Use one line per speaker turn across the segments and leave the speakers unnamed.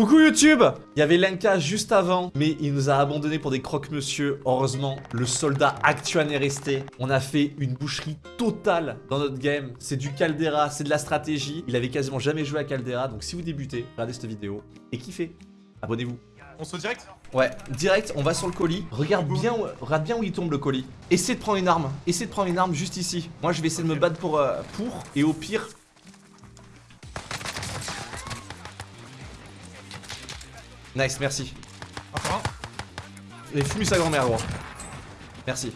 Coucou YouTube Il y avait Lenka juste avant, mais il nous a abandonné pour des croque-monsieur. Heureusement, le soldat Actuan est resté. On a fait une boucherie totale dans notre game. C'est du Caldera, c'est de la stratégie. Il avait quasiment jamais joué à Caldera, donc si vous débutez, regardez cette vidéo et kiffez. Abonnez-vous.
On saute direct?
Ouais, direct, on va sur le colis. Regarde bien, où, regarde bien où il tombe le colis. Essaie de prendre une arme. Essaie de prendre une arme juste ici. Moi, je vais essayer de me battre pour, euh, pour et au pire, Nice, merci.
Encore un.
Et fume sa grand-mère, gros. Merci.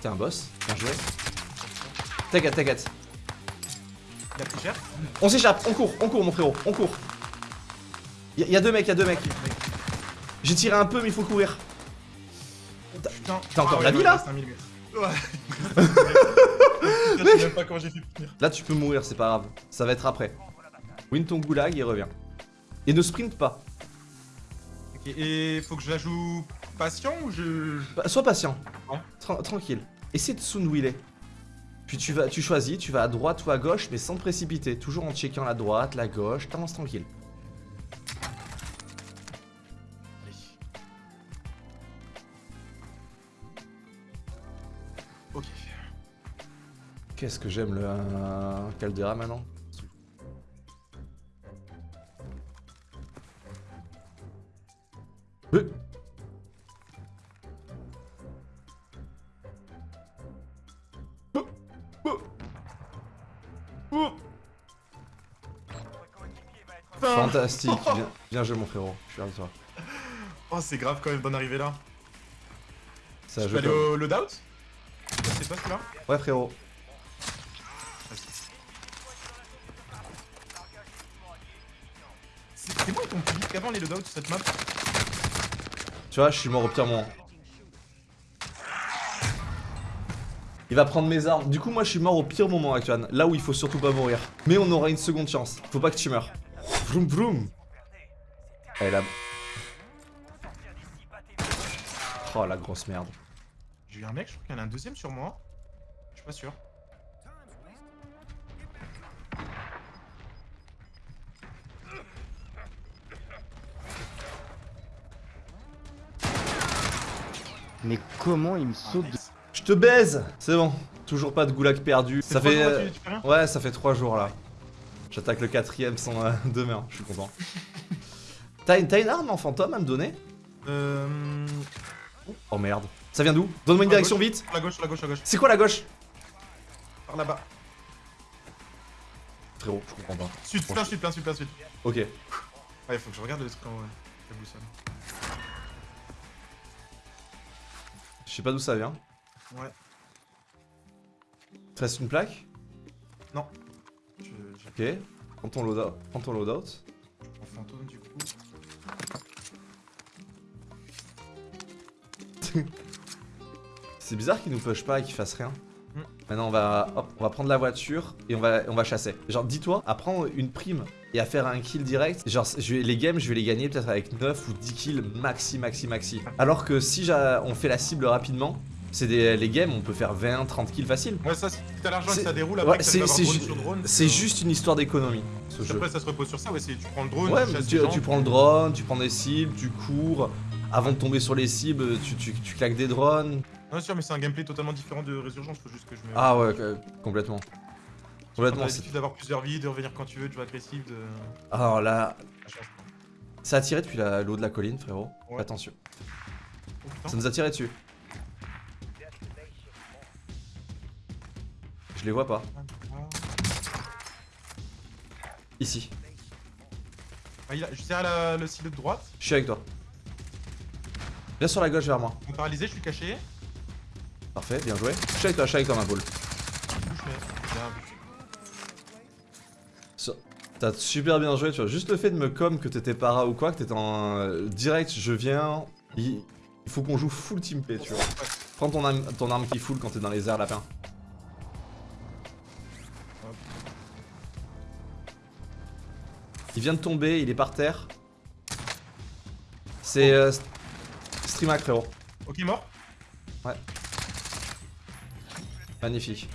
T'es un boss, bien joué. T'inquiète, t'inquiète.
Il a plus cher?
On s'échappe, on court, on court, mon frérot, on court. Y'a y a deux mecs, y'a deux mecs. J'ai tiré un peu, mais il faut courir.
Putain.
T'as encore
Ah
la
ouais,
vie, là.
Ouais. Je sais même pas comment j'ai fait pour tenir.
Là, tu peux mourir, c'est pas grave. Ça va être après. Win ton goulag et reviens. Et ne sprint pas.
Et faut que je la joue patient ou je.
Bah, Sois patient.
Ouais.
Tra- tranquille. Essaie de soon wheeler. Puis tu vas, tu choisis, tu vas à droite ou à gauche, mais sans te précipiter. Toujours en checkant la droite, la gauche, t'avances tranquille.
Allez. Ok.
Qu'est-ce que j'aime le euh, Caldera maintenant? Euh. Fantastique, bien, bien joué mon frérot, je suis fier de toi.
Oh, c'est grave quand même d'en arriver là.
Ça
Je aller au loadout? C'est pas celui-là?
Ouais frérot.
C'est moi ton plus vite qu'avant les loadouts sur cette map?
Tu vois, je suis mort au pire moment. Il va prendre mes armes. Du coup, moi, je suis mort au pire moment, Actuan. Là où il faut surtout pas mourir. Mais on aura une seconde chance. Faut pas que tu meurs. Vroom vroom. Elle là. Oh la grosse merde.
J'ai eu un mec, je crois qu'il y en a un deuxième sur moi. Je suis pas sûr.
Mais comment il me saute de...
Je te baise C'est bon. Toujours pas de goulag perdu. Ça fait.
jours,
euh,
tu- tu
Ouais, ça fait 3 jours là. J'attaque le quatrième sans euh, demain. Je suis content. T'as une, t'as une arme en fantôme à me donner?
Euh.
Oh merde. Ça vient d'où? Donne-moi une direction
gauche.
vite.
La gauche, la gauche, la gauche.
C'est quoi la gauche?
Par là-bas.
Frérot, je comprends pas.
Sud, plein sud, plein sud, plein sud.
Ok.
Ouais, faut que je regarde le truc en ouais. La boussole.
Je sais pas d'où ça vient.
Ouais.
Il te reste une plaque?
Non. Je, je
Ok. Prends ton loadout. Prends ton loadout.
prends fantôme du coup.
C'est bizarre qu'il nous push pas et qu'il fasse rien.
Hmm.
Maintenant, on va, hop, on va prendre la voiture et on va, on va chasser. Genre, dis-toi, à prendre une prime et à faire un kill direct, genre, je vais- les games, je vais les gagner peut-être avec 9 ou 10 kills maxi, maxi, maxi. Alors que si on fait la cible rapidement, c'est les games, on peut faire 20, 30 kills facile.
Ouais, ça, si t'as l'argent et ça déroule,
ouais,
après, que
c'est- ju-
euh,
juste une histoire d'économie, ce jeu.
Après, ça se repose sur ça, ouais, tu prends le drone,
Ouais,
tu gens,
prends le drone, tu prends des cibles, tu cours. Avant de tomber sur les cibles, tu, tu, tu claques des drones.
Non, sûr, mais c'est un gameplay totalement différent de Résurgence, faut juste que je me.
Ah ouais, complètement.
Complètement, l'habitude d'avoir plusieurs vies, de revenir quand tu veux, de jouer agressif, de.
Alors là,
Ça change.
ça a tiré depuis la- l'eau de la colline, frérot.
Ouais.
Attention.
Oh.
Ça nous a tiré dessus. Je les vois pas. Ici.
Ah, il a... Je serre la... le silo de droite,
Je suis avec toi. Viens sur la gauche vers moi.
on est paralysé, je suis caché.
Parfait, bien joué. Je suis avec toi, je suis avec toi, ma boule. T'as super bien joué, tu vois. Juste le fait de me com que t'étais para ou quoi, que t'étais en euh, direct, je viens. Il, il faut qu'on joue full team play, tu vois. Prends ton arme, ton arme qui full quand t'es dans les airs, lapin. Il vient de tomber, il est par terre. C'est euh, St- Streamac, frérot.
Ok, mort.
Magnifique.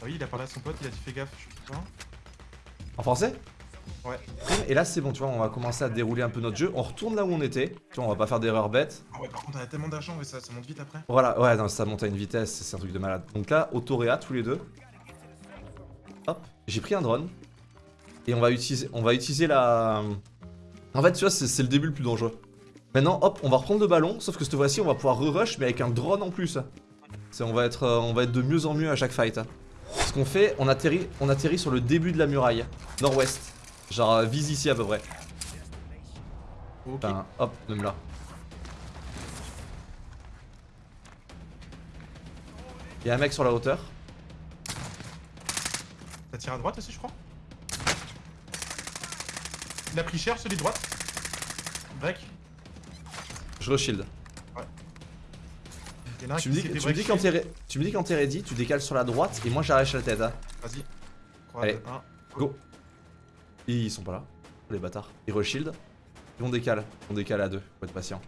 Ah oui, il a parlé à son pote, il a dit fais gaffe, je suis putain.
En français
Ouais.
Et là, c'est bon, tu vois, on va commencer à dérouler un peu notre jeu. On retourne là où on était. Tu vois, on va pas faire d'erreur bête.
Ah ouais, par contre, on a tellement d'argent, mais ça, ça monte vite après.
Voilà, ouais, non, ça monte à une vitesse, c'est un truc de malade. Donc là, autoréa tous les deux. Hop, j'ai pris un drone. Et on va utiliser, on va utiliser la... En fait, tu vois, c'est le début le plus dangereux. Maintenant, hop, on va reprendre le ballon, sauf que cette fois-ci, on va pouvoir re-rush, mais avec un drone en plus. C'est- On, va être, euh, on va être de mieux en mieux à chaque fight. Ce qu'on fait, on atterrit, on atterrit sur le début de la muraille, nord-ouest. Genre, euh, vise ici à peu près. Hop, même là. Il y a un mec sur la hauteur.
Ça tire à droite aussi, je crois. Il a pris cher, celui de droite. Break.
Je re-shield.
Il y en a un
Tu
qui
me dis, tu me quand tu me dis quand t'es ready, tu décales sur la droite et moi j'arrache la tête. Hein.
Vas-y. 3,
Allez.
2, 1.
Go. Ils sont pas là, les bâtards. Ils re-shield. Et on décale. On décale à deux. Faut être patient.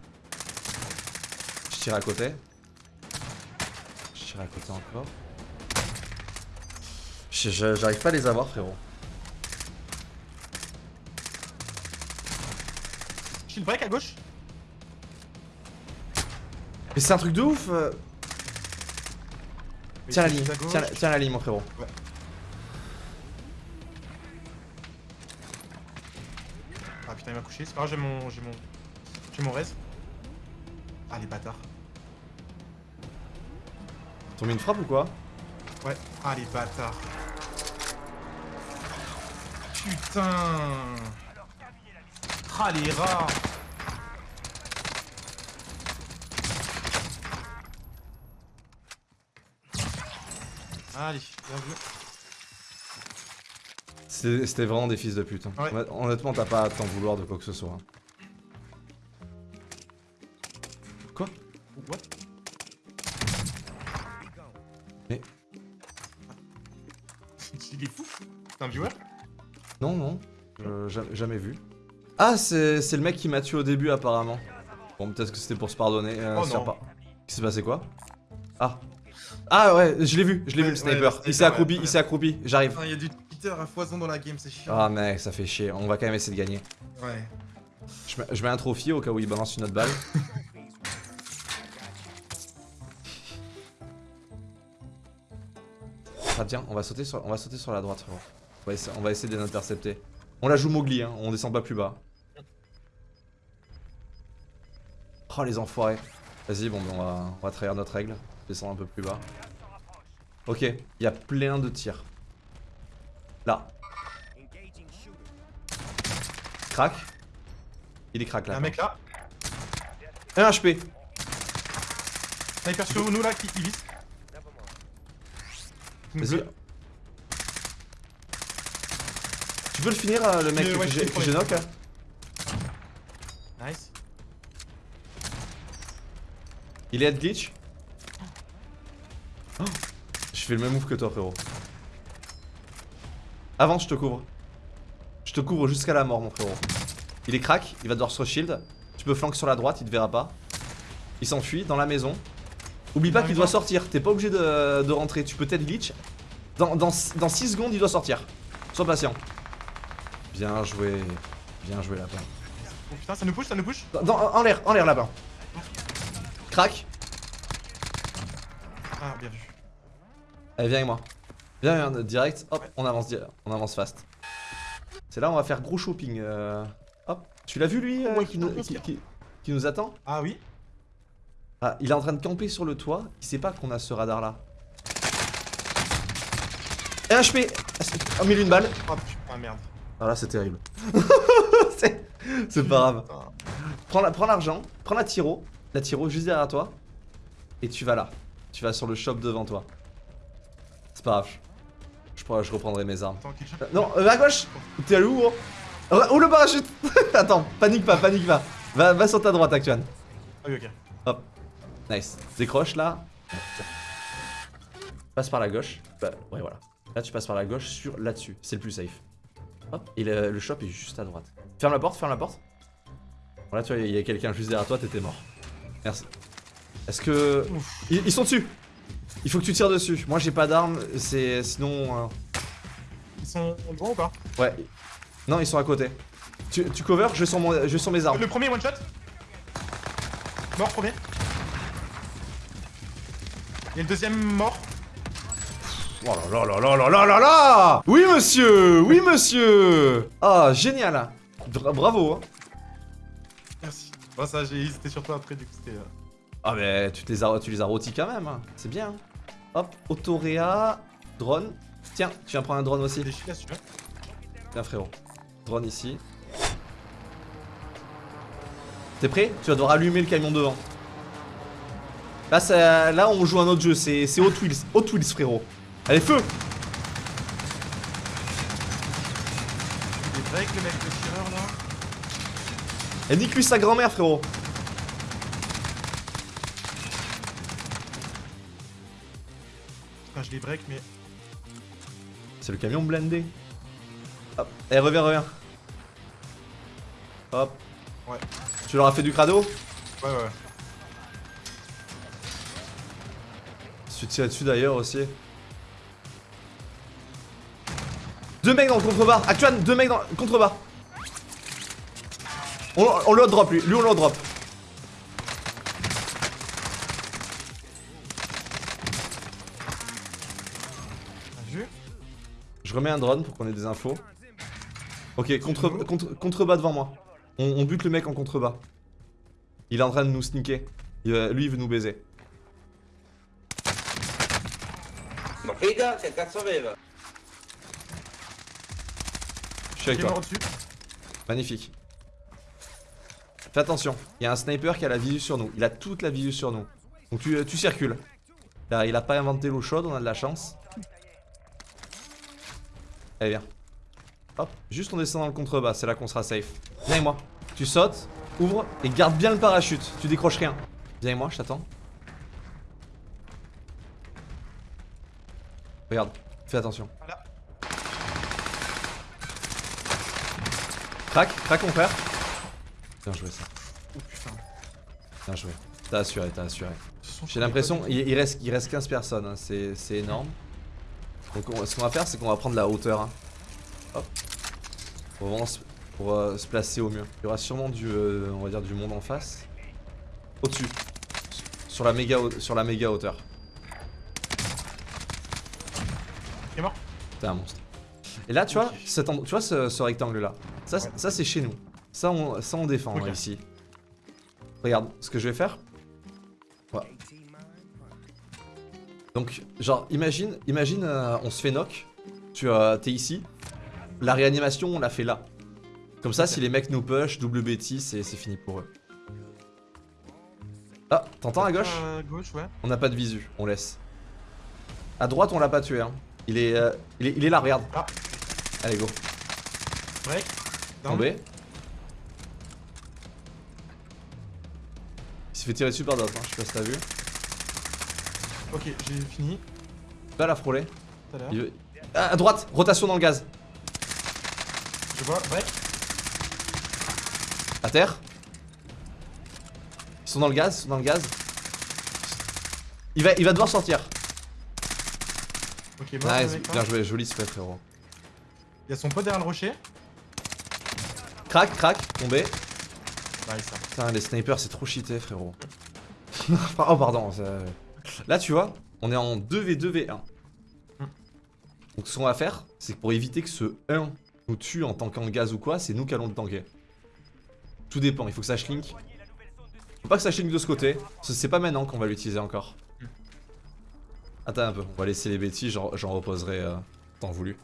Je tire à côté. Je tire à côté encore. J'arrive pas à les avoir, frérot.
Shield break à gauche.
Mais c'est un truc de ouf. euh. Tiens la ligne, tiens, la- tiens la ligne, mon frérot.
Ah putain, il m'a couché. C'est pas grave, j'ai mon. J'ai mon. J'ai mon res. Ah, les bâtards.
T'as mis une frappe ou quoi?
Ouais. Ah, les bâtards. Putain. Ah, les rats. Allez, bien vu.
C'était vraiment des fils de pute. hein.
Ouais.
Honnêtement, t'as pas à t'en vouloir de quoi que ce soit. hein. Quoi?
What?
Mais-
Il est fou. C'est un viewer?
Non, non. Euh, ja- jamais vu. Ah, c'est c'est le mec qui m'a tué au début, apparemment. Bon, peut-être que c'était pour se pardonner. euh,
Oh non.
pas. Qui s'est passé quoi? Ah. Ah ouais, je l'ai vu, je l'ai vu le sniper.
ouais, le
il s'est accroupi,
ouais,
il s'est accroupi. J'arrive.
Il y a du cheater à foison dans la game, c'est chiant.
Ah mec, ça fait chier. On va quand même essayer de gagner.
Ouais.
Je mets, je mets un trophy au cas où il balance une autre balle. ah tiens, on va sauter sur, on va sauter sur la droite. frérot. On va essayer, on va essayer de les intercepter. On la joue Mowgli, hein, on descend pas plus bas. Oh les enfoirés. Vas-y, bon, ben, on va, on va trahir notre règle. Descendre un peu plus bas. Ok, il y a plein de tirs. Là. Crac. Il est crack là.
un mec là.
Un HP.
Sniper sur nous là qui, qui vise.
Vas-y. Tu peux le finir euh, le mec que j'ai que knock
Nice.
Il est head glitch fais le même move que toi frérot. Avance, je te couvre. Je te couvre jusqu'à la mort mon frérot. Il est crack, il va devoir se shield. Tu peux flank sur la droite, il te verra pas. Il s'enfuit dans la maison. Oublie pas qu'il doit sortir, t'es pas obligé de, de rentrer, tu peux t'être glitch. Dans, dans, dans 6 secondes il doit sortir. Sois patient. Bien joué. Bien joué là-bas.
Oh putain, ça nous push, ça nous push.
Dans- en l'air, en l'air là-bas. Crac.
Ah, bien vu.
Allez, viens avec moi. Viens, viens, direct. Hop, on avance, on avance fast. C'est là, on va faire gros shopping. euh, Hop. Tu l'as vu lui euh,
Ouais,
qui, nous,
bien
qui,
sûr.
qui- qui nous attend?
Ah oui
Ah, il est en train de camper sur le toit. Il sait pas qu'on a ce radar là. Et un HP Oh, mille une balle.
Oh putain, merde.
Ah là, c'est terrible. c'est pas grave. Prends la- prends l'argent, prends la tiro, la tiro juste derrière toi, et tu vas là. Tu vas sur le shop devant toi. C'est pas grave. Je, pourrais- je reprendrai mes armes.
Attends,
Non, euh, à gauche T'es allé où Oh, oh, le parachute Attends, panique pas, panique pas. Va, va sur ta droite, Actuan.
Ah oui, ok.
Hop. Nice. Décroche là. Passe par la gauche. Bah, ouais, voilà. Là, tu passes par la gauche sur là-dessus. C'est le plus safe. Hop. Et le, le shop est juste à droite. Ferme la porte, ferme la porte. Voilà, tu vois, il y a quelqu'un juste derrière toi, t'étais mort. Merci. Est-ce que. Ils sont dessus il faut que tu tires dessus. Moi j'ai pas d'armes, c'est sinon. Euh...
Ils sont devant ou pas?
Ouais. Non, ils sont à côté. Tu, cover, je sens, mon... je sens mes armes.
Le premier one shot Mort premier. Et le deuxième mort?
Oh là là là là là là là Oui monsieur Oui monsieur Ah génial Bra Bravo hein.
Merci. Bon ça j'ai hésité sur toi après du coup c'était... Euh,
ah mais tu, te les as, tu les as rôtis quand même, hein. c'est bien. Hop, autoréa, drone. Tiens, tu viens prendre un drone aussi.
hein.
Tiens frérot. Drone ici. T'es prêt? Tu vas devoir allumer le camion devant. Là, ça- là on joue un autre jeu, c'est Hot Wheels. Hot Wheels frérot. Allez, feu
Il est break le mec le tireur là.
Et nique-lui sa grand-mère frérot.
Putain je les break mais...
C'est le camion blindé. Hop, eh reviens, reviens. Hop.
Ouais.
Tu leur as fait du crado?
Ouais ouais.
Tu tires dessus d'ailleurs aussi. Deux mecs dans le contrebas. Actuan, deux mecs dans le contrebas. On, on le drop lui. Lui on le drop. Remets un drone pour qu'on ait des infos. Ok, contre, contre, contrebas devant moi. On, on bute le mec en contrebas. Il est en train de nous sneaker. Il lui il veut nous baiser.
Ma figa, che cazzo aveva?
Je suis avec toi. Magnifique. Fais attention, il y a un sniper qui a la visu sur nous. Il a toute la visu sur nous. Donc tu, tu circules. Là, il a pas inventé l'eau chaude, on a de la chance. Allez, viens. Hop, juste on descend dans le contrebas, c'est là qu'on sera safe. Viens avec moi. Tu sautes, ouvre et garde bien le parachute. Tu décroches rien. Viens avec moi, je t'attends. Regarde, fais attention.
Voilà.
Crac, crac mon frère. Bien joué ça.
Oh putain.
Bien joué. T'as assuré, t'as assuré. J'ai l'impression, il, il reste, il reste 15 personnes, hein, c'est c'est énorme. Donc on- ce qu'on va faire, c'est qu'on va prendre la hauteur. hein. Hop. Pour, vraiment se, pour, euh, se placer au mieux. Il y aura sûrement du, euh, on va dire, du monde en face. Au-dessus. Sur la méga, sur la méga hauteur.
Il est mort
T'es un monstre. Et là, tu vois, cet tu vois ce, ce rectangle là? Ça, c'est-
Ouais.
ça c'est chez nous. Ça, on, ça, on défend hein, ici. Regarde, ce que je vais faire. Donc, genre, imagine, imagine, euh, on se fait knock. Tu euh, t'es ici. La réanimation, on l'a fait là. Comme ça, si les mecs nous push, double bêtise, c'est c'est fini pour eux. Ah, t'entends à gauche?
À gauche ouais.
On n'a pas de visu, on laisse. À droite, on l'a pas tué. Hein. Il, est, euh, il, est, il est là, regarde.
Ah.
Allez, go.
Down.
Tombé. Il s'est fait tirer dessus par d'autres, hein. je sais pas si t'as vu.
Ok j'ai fini.
Là, la
l'heure.
Il veut- Ah, à droite, rotation dans le gaz.
Je vois. Break.
À terre. Ils sont dans le gaz, ils sont dans le gaz. Il va, il va devoir sortir.
Ok
Nice,
là.
bien joué, joli spray frérot.
Il y a son pote derrière le rocher.
Crac, crac, tombé.
Nice. ça.
Putain, les snipers, c'est trop cheaté, frérot. oh, pardon. ça- Là, tu vois, on est en 2v2v1.
Hmm.
Donc, ce qu'on va faire, c'est que pour éviter que ce 1 nous tue en tankant le gaz ou quoi, c'est nous qui allons le tanker. Tout dépend, il faut que ça shlink. Faut pas que ça shlink de ce côté, c'est pas maintenant qu'on va l'utiliser encore.
Hmm.
Attends un peu, on va laisser les bêtises, j'en reposerai euh, temps voulu.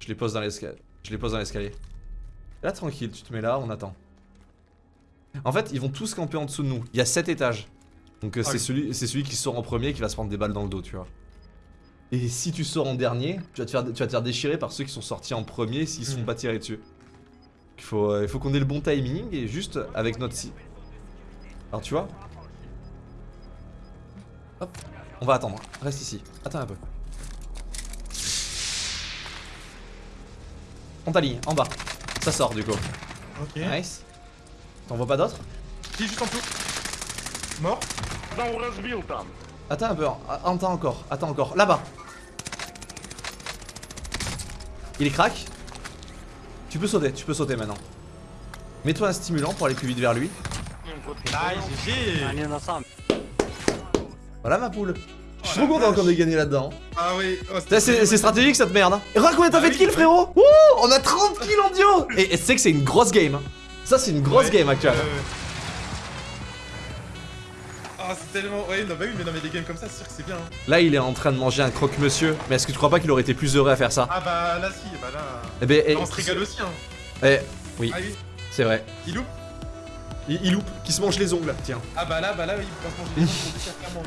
Je les pose dans l'escalier. Je les pose dans l'escalier. Là, tranquille, tu te mets là, on attend. En fait, ils vont tous camper en dessous de nous. Il y a 7 étages. Donc, euh,
Ah
c'est
oui.
celui, qui sort en premier qui va se prendre des balles dans le dos, tu vois. Et si tu sors en dernier, tu vas te faire, tu vas te faire déchirer par ceux qui sont sortis en premier s'ils se font
Mhm.
pas tirer dessus. Il faut, euh, il faut qu'on ait le bon timing et juste avec notre si. Alors, tu vois Hop, on va attendre. Reste ici. Attends un peu. On t'aligne, en bas. Ça sort du coup.
Ok.
Nice. T'en vois pas d'autres
Si juste en dessous. Mort.
Attends un peu, attends encore, attends encore. Là-bas. Il est crack. Tu peux sauter, tu peux sauter maintenant. Mets-toi un stimulant pour aller plus vite vers lui.
Nice,
Voilà ma poule. Je suis trop content qu'on ait gagné là-dedans.
Ah oui, oh,
C'est stratégique cette merde. Hein. Et regarde combien t'as
Ah
fait de
oui,
kills frérot Ouh, On a 30 kills en duo Et et tu sais que c'est une grosse game. hein. Ça c'est une grosse
Ouais,
game actuelle.
Ah, c'est tellement. Ouais, non, bah oui, mais non, mais des games comme ça, c'est sûr que c'est bien. hein.
Là il est en train de manger un croque-monsieur. Mais est-ce que tu crois pas qu'il aurait été plus heureux à faire ça?
Ah, bah là, si, bah là.
Eh ben, eh,
on se régale aussi, hein.
eh, oui,
Ah oui,
c'est vrai.
il loupe.
Il, il loupe, qui se mange les ongles, tiens.
Ah, bah là, bah là, oui, il pas se manger les faire, clairement.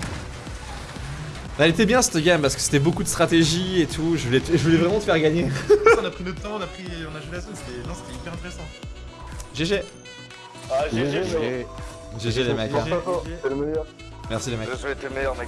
Elle était bien cette game parce que c'était beaucoup de stratégie et tout. Je voulais, je voulais vraiment te faire gagner.
on a pris notre temps, on a pris. On a joué la zone, c'était. Non, c'était hyper intéressant.
GG.
Ah, GG,
GG les mecs. hein. Merci les mecs.
Je souhaite le meilleur, mec.